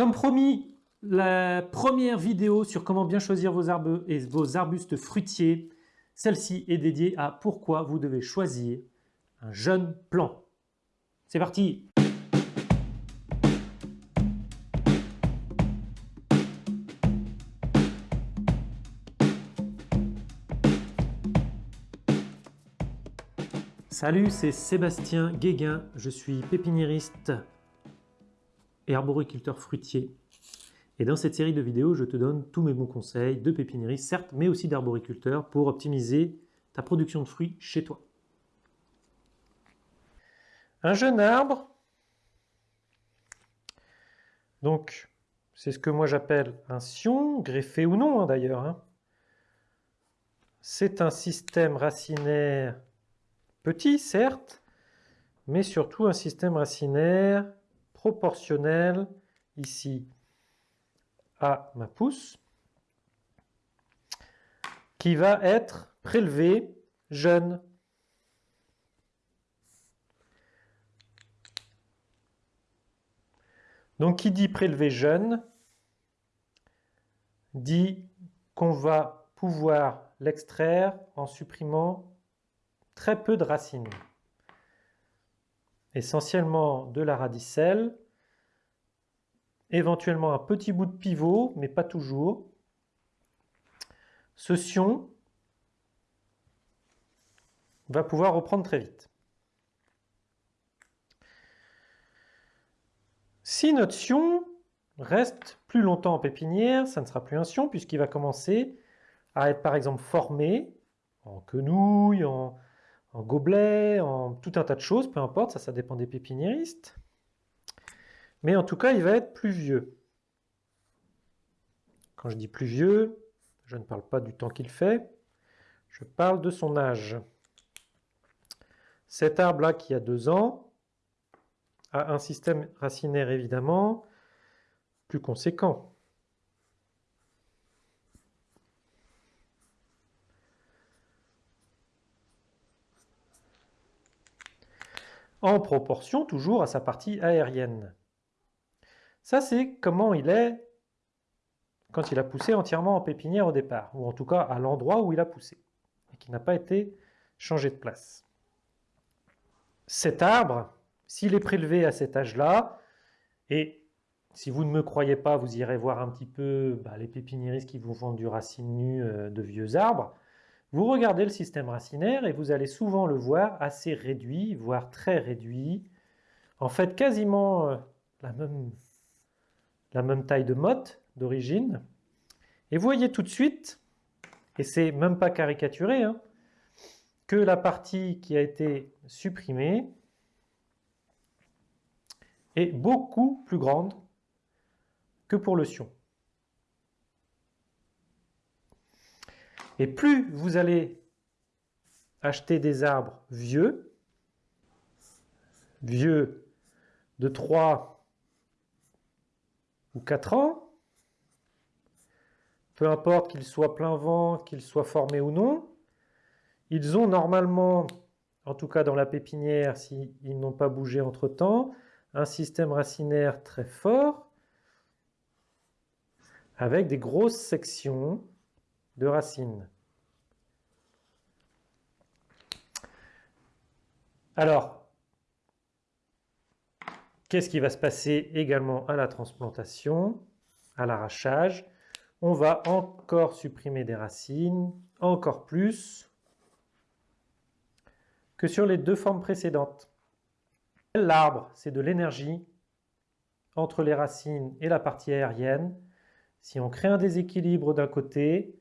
Comme promis, la première vidéo sur comment bien choisir vos arbres et vos arbustes fruitiers, celle-ci est dédiée à pourquoi vous devez choisir un jeune plant. C'est parti Salut, c'est Sébastien Guéguin, je suis pépiniériste et arboriculteur fruitier. Et dans cette série de vidéos, je te donne tous mes bons conseils de pépiniériste, certes, mais aussi d'arboriculteur pour optimiser ta production de fruits chez toi. Un jeune arbre, donc c'est ce que moi j'appelle un sion, greffé ou non hein, d'ailleurs. Hein. C'est un système racinaire Petit, certes, mais surtout un système racinaire proportionnel ici à ma pousse, qui va être prélevé jeune. Donc qui dit prélevé jeune, dit qu'on va pouvoir l'extraire en supprimant très peu de racines. Essentiellement de la radicelle, éventuellement un petit bout de pivot, mais pas toujours. Ce sion va pouvoir reprendre très vite. Si notre sion reste plus longtemps en pépinière, ça ne sera plus un sion puisqu'il va commencer à être par exemple formé en quenouille, en, en gobelet, en tout un tas de choses, peu importe, ça, ça dépend des pépiniéristes. Mais en tout cas, il va être plus vieux. Quand je dis plus vieux, je ne parle pas du temps qu'il fait, je parle de son âge. Cet arbre-là qui a deux ans a un système racinaire évidemment plus conséquent. En proportion toujours à sa partie aérienne. Ça, c'est comment il est quand il a poussé entièrement en pépinière au départ, ou en tout cas à l'endroit où il a poussé, et qui n'a pas été changé de place. Cet arbre, s'il est prélevé à cet âge-là, et si vous ne me croyez pas, vous irez voir un petit peu bah, les pépiniéristes qui vous vendent du racine nue euh, de vieux arbres, vous regardez le système racinaire et vous allez souvent le voir assez réduit, voire très réduit. En fait, quasiment euh, la même, taille de motte d'origine. Et vous voyez tout de suite, et c'est même pas caricaturé, hein, que la partie qui a été supprimée est beaucoup plus grande que pour le sion. Et plus vous allez acheter des arbres vieux, vieux de 3 ou 4 ans, peu importe qu'ils soient plein vent, qu'ils soient formés ou non, ils ont normalement, en tout cas dans la pépinière, s'ils n'ont pas bougé entre-temps, un système racinaire très fort, avec des grosses sections de racines. Alors, qu'est-ce qui va se passer également à la transplantation, à l'arrachage? On va encore supprimer des racines, encore plus que sur les deux formes précédentes. L'arbre, c'est de l'énergie entre les racines et la partie aérienne. Si on crée un déséquilibre d'un côté,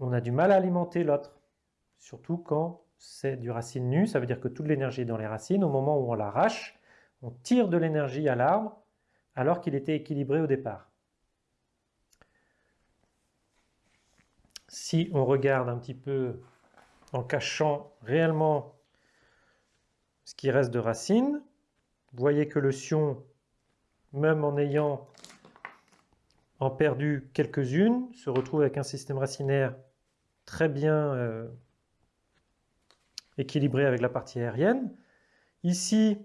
on a du mal à alimenter l'autre, surtout quand c'est du racine nue, ça veut dire que toute l'énergie est dans les racines. Au moment où on l'arrache, on tire de l'énergie à l'arbre alors qu'il était équilibré au départ. Si on regarde un petit peu en cachant réellement ce qui reste de racines, vous voyez que le sion, même en ayant en perdu quelques-unes, se retrouve avec un système racinaire très bien euh, équilibré avec la partie aérienne. Ici,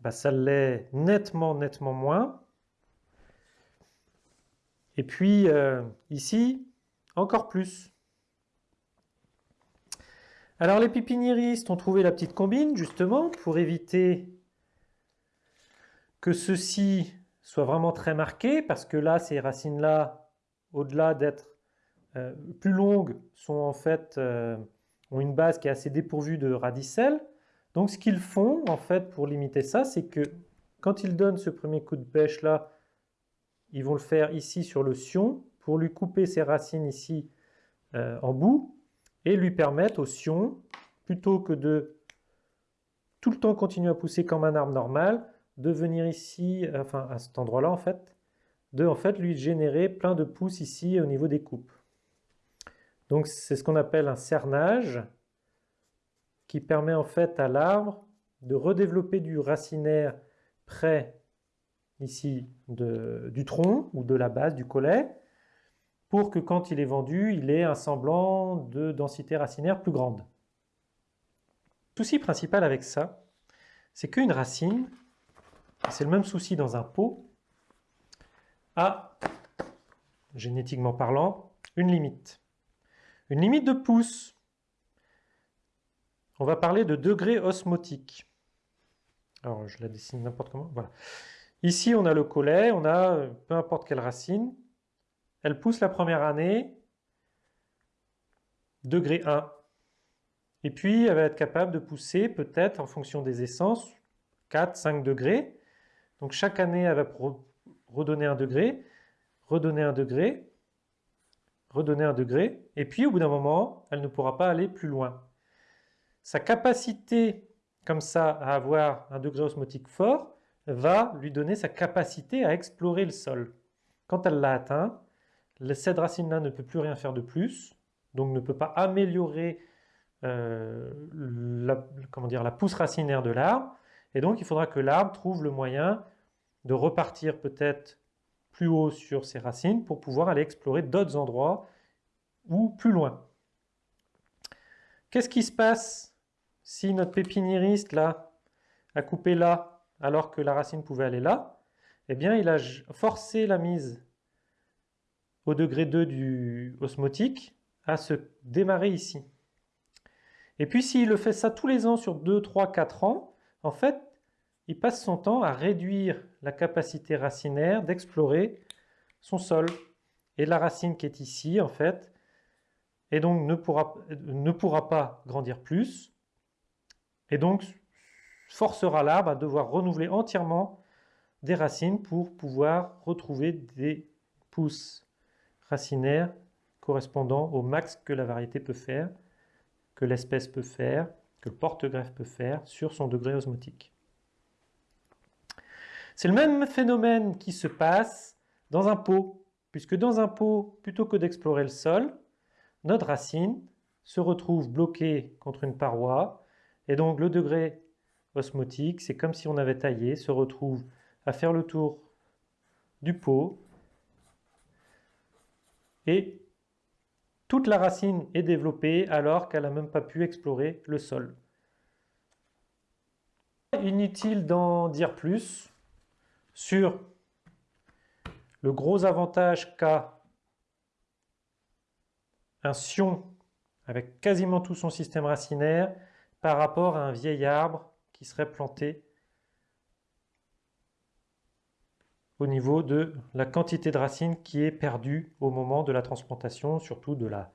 bah, ça l'est nettement, nettement moins. Et puis euh, ici, encore plus. Alors les pépiniéristes ont trouvé la petite combine justement pour éviter que ceci soit vraiment très marqué parce que là, ces racines-là, au-delà d'être euh, plus longues, sont en fait, euh, ont une base qui est assez dépourvue de radicelles. Donc ce qu'ils font en fait pour limiter ça, c'est que quand ils donnent ce premier coup de pêche là, ils vont le faire ici sur le sion pour lui couper ses racines ici euh, en bout et lui permettre au sion, plutôt que de tout le temps continuer à pousser comme un arbre normal, de venir ici, enfin à cet endroit-là en fait, de en fait lui générer plein de pousses ici au niveau des coupes. Donc c'est ce qu'on appelle un cernage qui permet en fait à l'arbre de redévelopper du racinaire près ici du tronc ou de la base du collet pour que quand il est vendu, il ait un semblant de densité racinaire plus grande. Le souci principal avec ça, c'est qu'une racine, c'est le même souci dans un pot, a, génétiquement parlant, une limite. Une limite de pouce. On va parler de degré osmotique. Alors, je la dessine n'importe comment. Voilà. Ici, on a le collet, on a euh, peu importe quelle racine. Elle pousse la première année, degré 1. Et puis, elle va être capable de pousser, peut-être, en fonction des essences, 4, 5 degrés. Donc, chaque année, elle va redonner un degré, redonner un degré, redonner un degré. Et puis, au bout d'un moment, elle ne pourra pas aller plus loin. Sa capacité, comme ça, à avoir un degré osmotique fort, va lui donner sa capacité à explorer le sol. Quand elle l'a atteint, cette racine-là ne peut plus rien faire de plus, donc ne peut pas améliorer euh, la, comment la pousse racinaire de l'arbre, et donc il faudra que l'arbre trouve le moyen de repartir peut-être plus haut sur ses racines pour pouvoir aller explorer d'autres endroits ou plus loin. Qu'est-ce qui se passe si notre pépiniériste là a coupé là alors que la racine pouvait aller là? Eh bien, il a forcé la mise au degré 2 du osmotique à se démarrer ici. Et puis s'il le fait ça tous les ans sur 2, 3, 4 ans, en fait, il passe son temps à réduire la capacité racinaire d'explorer son sol. Et la racine qui est ici, en fait, et donc ne pourra, ne pourra pas grandir plus, et donc forcera l'arbre à devoir renouveler entièrement des racines pour pouvoir retrouver des pousses racinaires correspondant au max que la variété peut faire, que l'espèce peut faire, que le porte-greffe peut faire sur son degré osmotique. C'est le même phénomène qui se passe dans un pot, puisque dans un pot, plutôt que d'explorer le sol, notre racine se retrouve bloquée contre une paroi, et donc le degré osmotique, c'est comme si on avait taillé, se retrouve à faire le tour du pot, et toute la racine est développée alors qu'elle n'a même pas pu explorer le sol. Inutile d'en dire plus, sur le gros avantage qu'a un sion avec quasiment tout son système racinaire par rapport à un vieil arbre qui serait planté au niveau de la quantité de racines qui est perdue au moment de la transplantation, surtout de la,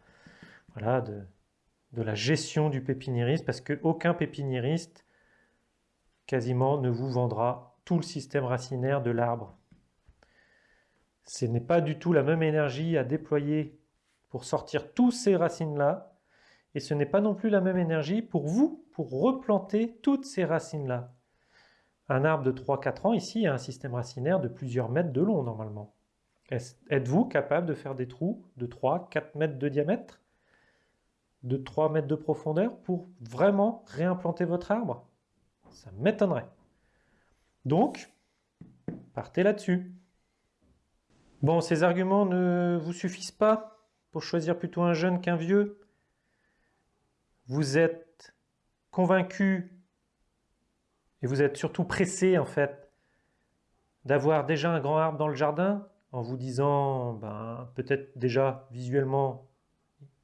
gestion du pépiniériste, parce qu'aucun pépiniériste quasiment ne vous vendra le système racinaire de l'arbre. Ce n'est pas du tout la même énergie à déployer pour sortir tous ces racines-là, et ce n'est pas non plus la même énergie pour vous, pour replanter toutes ces racines-là. Un arbre de 3-4 ans, ici, a un système racinaire de plusieurs mètres de long, normalement. Êtes-vous capable de faire des trous de 3-4 mètres de diamètre de 3 mètres de profondeur pour vraiment réimplanter votre arbre? Ça m'étonnerait. Donc, partez là-dessus. Bon, ces arguments ne vous suffisent pas pour choisir plutôt un jeune qu'un vieux. Vous êtes convaincu et vous êtes surtout pressé en fait d'avoir déjà un grand arbre dans le jardin en vous disant, ben, peut-être déjà visuellement,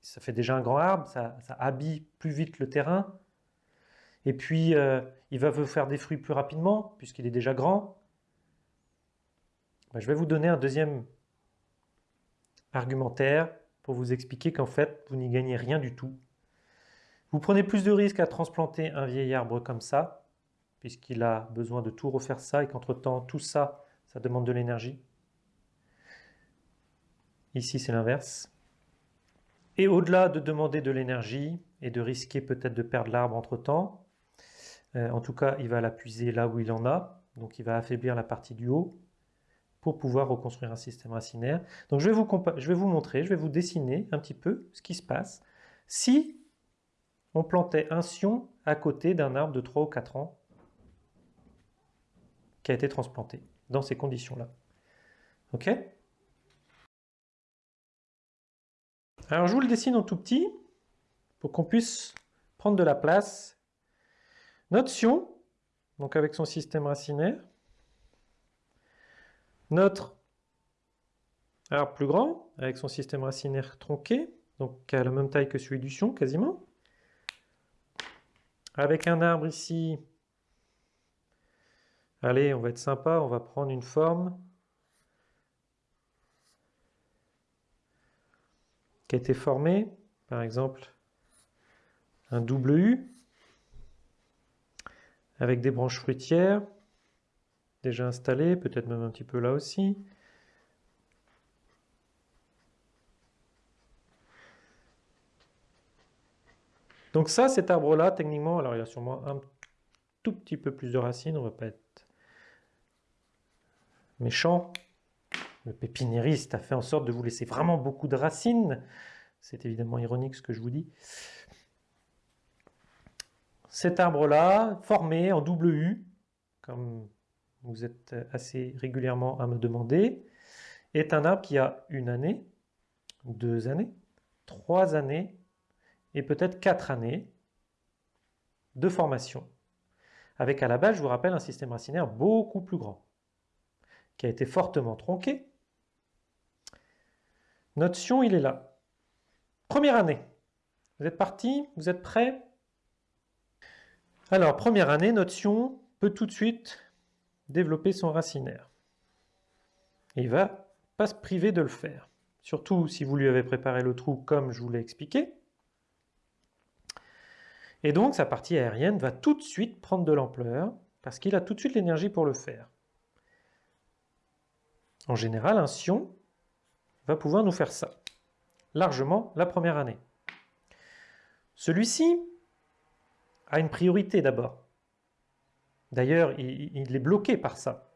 ça fait déjà un grand arbre, ça, habille plus vite le terrain, et puis euh, il va vous faire des fruits plus rapidement, puisqu'il est déjà grand. Ben, je vais vous donner un deuxième argumentaire pour vous expliquer qu'en fait, vous n'y gagnez rien du tout. Vous prenez plus de risques à transplanter un vieil arbre comme ça, puisqu'il a besoin de tout refaire ça, et qu'entre-temps, tout ça, ça demande de l'énergie. Ici, c'est l'inverse. Et au-delà de demander de l'énergie et de risquer peut-être de perdre l'arbre entre-temps, euh, en tout cas, il va la puiser là où il en a, donc il va affaiblir la partie du haut pour pouvoir reconstruire un système racinaire. Donc je vais vous, je vais vous montrer, je vais vous dessiner un petit peu ce qui se passe si on plantait un sion à côté d'un arbre de 3 ou 4 ans qui a été transplanté dans ces conditions-là. Ok? Alors je vous le dessine en tout petit pour qu'on puisse prendre de la place. Notre sion, donc avec son système racinaire, notre arbre plus grand, avec son système racinaire tronqué, donc qui a la même taille que celui du sion quasiment, avec un arbre ici, allez, on va être sympa, on va prendre une forme qui a été formé, par exemple un double U, avec des branches fruitières, déjà installées, peut-être même un petit peu là aussi. Donc ça, cet arbre-là, techniquement, alors il a sûrement un tout petit peu plus de racines, on va pas être méchant, le pépiniériste a fait en sorte de vous laisser vraiment beaucoup de racines. C'est évidemment ironique ce que je vous dis. Cet arbre-là, formé en double U, comme vous êtes assez régulièrement à me demander, est un arbre qui a une année, deux années, trois années et peut-être quatre années de formation. Avec à la base, je vous rappelle, un système racinaire beaucoup plus grand, qui a été fortement tronqué, notre sion, il est là. Première année. Vous êtes parti Vous êtes prêts Alors, première année, notre sion peut tout de suite développer son racinaire. Et il va pas se priver de le faire. Surtout si vous lui avez préparé le trou comme je vous l'ai expliqué. Et donc, sa partie aérienne va tout de suite prendre de l'ampleur parce qu'il a tout de suite l'énergie pour le faire. En général, un sion, va pouvoir nous faire ça, largement la première année. Celui-ci a une priorité d'abord. D'ailleurs, il, est bloqué par ça.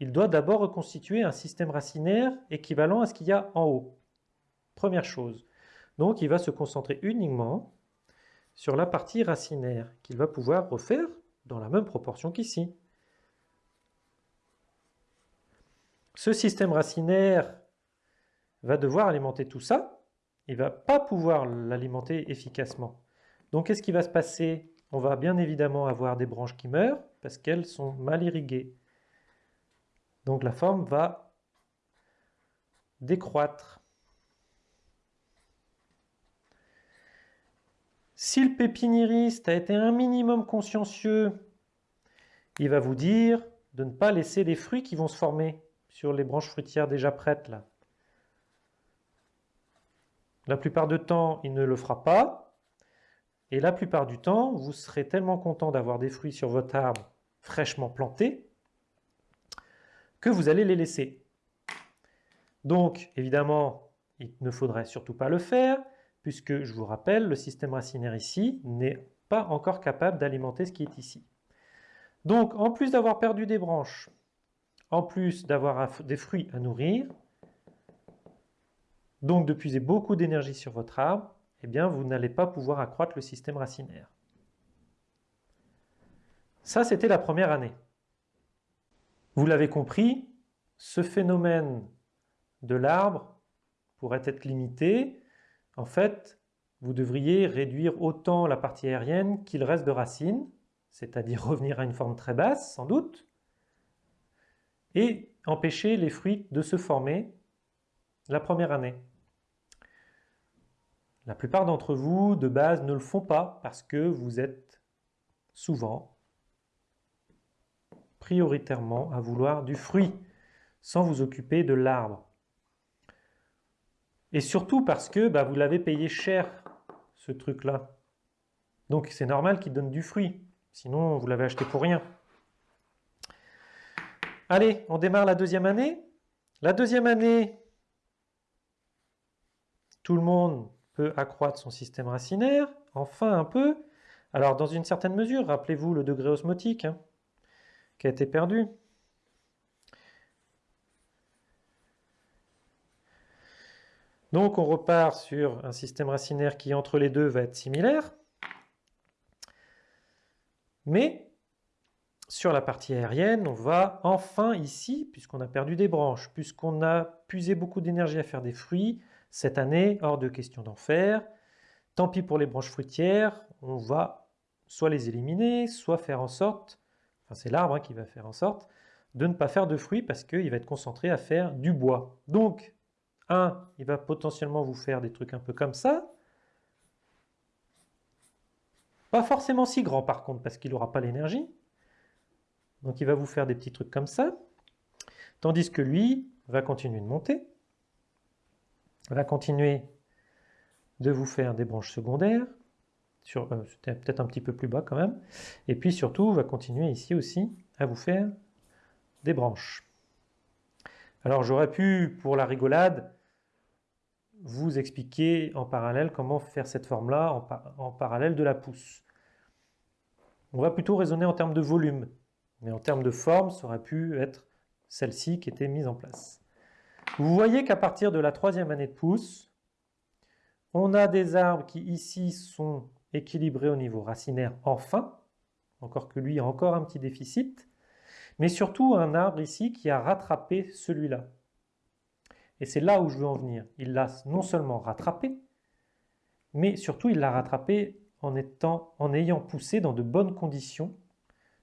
Il doit d'abord reconstituer un système racinaire équivalent à ce qu'il y a en haut. Première chose. Donc, il va se concentrer uniquement sur la partie racinaire qu'il va pouvoir refaire dans la même proportion qu'ici. Ce système racinaire va devoir alimenter tout ça, il ne va pas pouvoir l'alimenter efficacement. Donc qu'est-ce qui va se passer? On va bien évidemment avoir des branches qui meurent parce qu'elles sont mal irriguées. Donc la forme va décroître. Si le pépiniériste a été un minimum consciencieux, il va vous dire de ne pas laisser les fruits qui vont se former sur les branches fruitières déjà prêtes là. La plupart du temps, il ne le fera pas. Et la plupart du temps, vous serez tellement content d'avoir des fruits sur votre arbre fraîchement plantés que vous allez les laisser. Donc, évidemment, il ne faudrait surtout pas le faire, puisque, je vous rappelle, le système racinaire ici n'est pas encore capable d'alimenter ce qui est ici. Donc, en plus d'avoir perdu des branches, en plus d'avoir des fruits à nourrir, donc de puiser beaucoup d'énergie sur votre arbre, eh vous n'allez pas pouvoir accroître le système racinaire. Ça, c'était la première année. Vous l'avez compris, ce phénomène de l'arbre pourrait être limité. En fait, vous devriez réduire autant la partie aérienne qu'il reste de racines, c'est-à-dire revenir à une forme très basse, sans doute. et empêcher les fruits de se former la première année. La plupart d'entre vous, de base, ne le font pas parce que vous êtes souvent prioritairement à vouloir du fruit sans vous occuper de l'arbre. Et surtout parce que bah, vous l'avez payé cher, ce truc-là. Donc c'est normal qu'il donne du fruit, sinon vous l'avez acheté pour rien. Allez, on démarre la deuxième année. La deuxième année, tout le monde peut accroître son système racinaire, enfin un peu. Alors dans une certaine mesure, rappelez-vous le degré osmotique hein, qui a été perdu. Donc on repart sur un système racinaire qui entre les deux va être similaire. Mais sur la partie aérienne, on va enfin ici, puisqu'on a perdu des branches, puisqu'on a puisé beaucoup d'énergie à faire des fruits, cette année, hors de question d'en faire. Tant pis pour les branches fruitières, on va soit les éliminer, soit faire en sorte, enfin c'est l'arbre hein, qui va faire en sorte, de ne pas faire de fruits parce qu'il va être concentré à faire du bois. Donc, un, il va potentiellement vous faire des trucs un peu comme ça. Pas forcément si grand par contre, parce qu'il n'aura pas l'énergie. Donc il va vous faire des petits trucs comme ça. Tandis que lui va continuer de monter va continuer de vous faire des branches secondaires, euh, c'était peut-être un petit peu plus bas quand même, et puis surtout va continuer ici aussi à vous faire des branches. Alors j'aurais pu, pour la rigolade, vous expliquer en parallèle comment faire cette forme-là en, en, parallèle de la pousse. On va plutôt raisonner en termes de volume, mais en termes de forme, ça aurait pu être celle-ci qui était mise en place. Vous voyez qu'à partir de la troisième année de pousse, on a des arbres qui ici sont équilibrés au niveau racinaire enfin, encore que lui a encore un petit déficit, mais surtout un arbre ici qui a rattrapé celui-là. Et c'est là où je veux en venir. Il l'a non seulement rattrapé, mais surtout il l'a rattrapé en, en ayant poussé dans de bonnes conditions,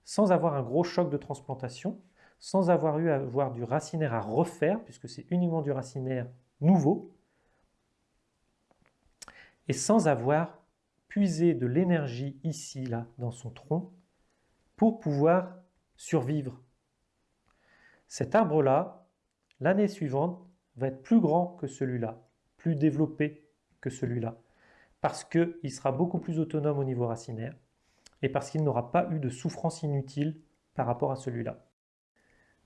sans avoir un gros choc de transplantation, sans avoir eu à avoir du racinaire à refaire, puisque c'est uniquement du racinaire nouveau, et sans avoir puisé de l'énergie ici, là, dans son tronc, pour pouvoir survivre. Cet arbre-là, l'année suivante, va être plus grand que celui-là, plus développé que celui-là, parce qu'il sera beaucoup plus autonome au niveau racinaire, et parce qu'il n'aura pas eu de souffrance inutile par rapport à celui-là.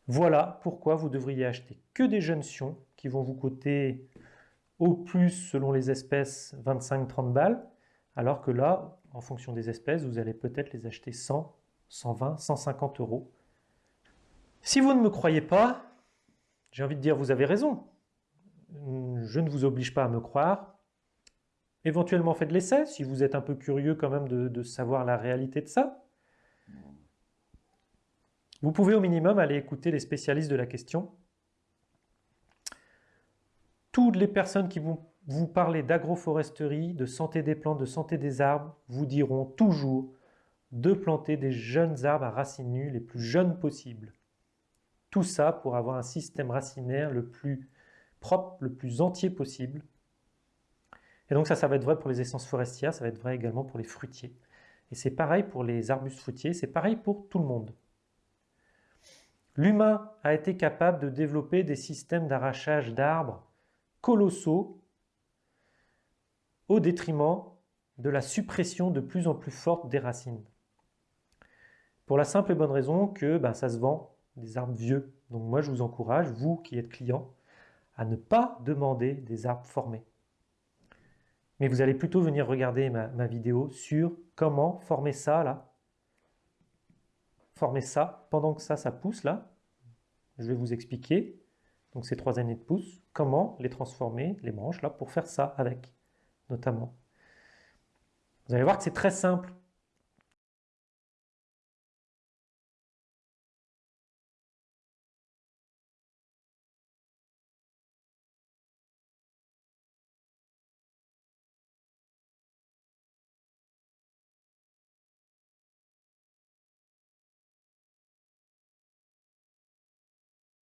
Voilà pourquoi vous devriez acheter que des jeunes sions qui vont vous coûter au plus, selon les espèces, 25-30 balles, alors que là, en fonction des espèces, vous allez peut-être les acheter 100, 120, 150 euros. Si vous ne me croyez pas, j'ai envie de dire vous avez raison. Je ne vous oblige pas à me croire. Éventuellement faites l'essai, si vous êtes un peu curieux quand même de, de savoir la réalité de ça. Vous pouvez au minimum aller écouter les spécialistes de la question. Toutes les personnes qui vont vous parler d'agroforesterie, de santé des plantes, de santé des arbres, vous diront toujours de planter des jeunes arbres à racines nues les plus jeunes possibles. Tout ça pour avoir un système racinaire le plus propre, le plus entier possible. Et donc ça, ça va être vrai pour les essences forestières, ça va être vrai également pour les fruitiers. Et c'est pareil pour les arbustes fruitiers, c'est pareil pour tout le monde. L'humain a été capable de développer des systèmes d'arrachage d'arbres colossaux au détriment de la suppression de plus en plus forte des racines. Pour la simple et bonne raison que ben, ça se vend des arbres vieux. Donc moi je vous encourage, vous qui êtes client, à ne pas demander des arbres formés. Mais vous allez plutôt venir regarder ma, ma vidéo sur comment former ça là, former ça pendant que ça, pousse là. Je vais vous expliquer, donc ces trois années de pousse, comment les transformer, les branches là, pour faire ça avec, notamment. Vous allez voir que c'est très simple.